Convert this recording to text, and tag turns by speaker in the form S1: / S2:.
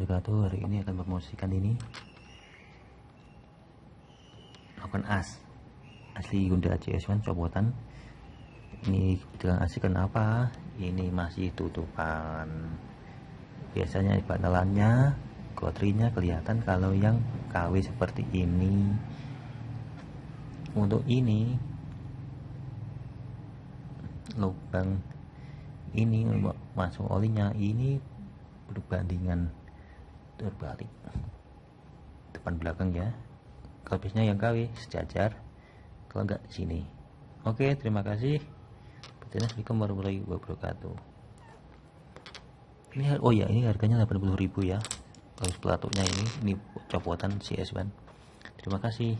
S1: wabarakatuh. Hari ini akan mempromosikan ini. Lakukan as. Asli Hyundai CS1 copotan Ini kebetulan asli kenapa? Ini masih tutupan. Biasanya panelannya Kotrinya kelihatan kalau yang KW seperti ini. Untuk ini Lubang Ini masuk olinya Ini berbandingan terbalik. Depan belakang ya. Kalau yang KW sejajar. Kalau enggak sini. Oke terima kasih. Assalamualaikum warahmatullahi wabarakatuh. Ini oh ya ini harganya 80.000 ya. Kalau sepatunya ini ini copotan CS1 terima kasih